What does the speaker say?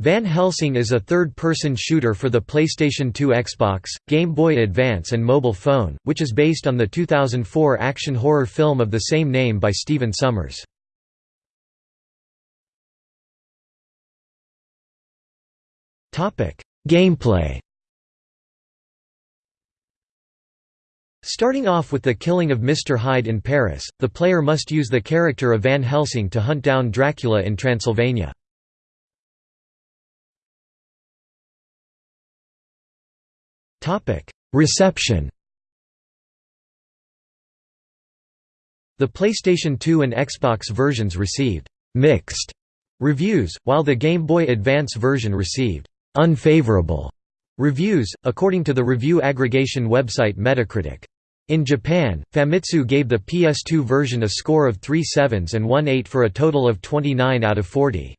Van Helsing is a third-person shooter for the PlayStation 2 Xbox, Game Boy Advance and mobile phone, which is based on the 2004 action horror film of the same name by Stephen Sommers. Gameplay Starting off with the killing of Mr. Hyde in Paris, the player must use the character of Van Helsing to hunt down Dracula in Transylvania. Reception The PlayStation 2 and Xbox versions received «mixed» reviews, while the Game Boy Advance version received «unfavorable» reviews, according to the review aggregation website Metacritic. In Japan, Famitsu gave the PS2 version a score of 3 sevens and 1 8 for a total of 29 out of 40.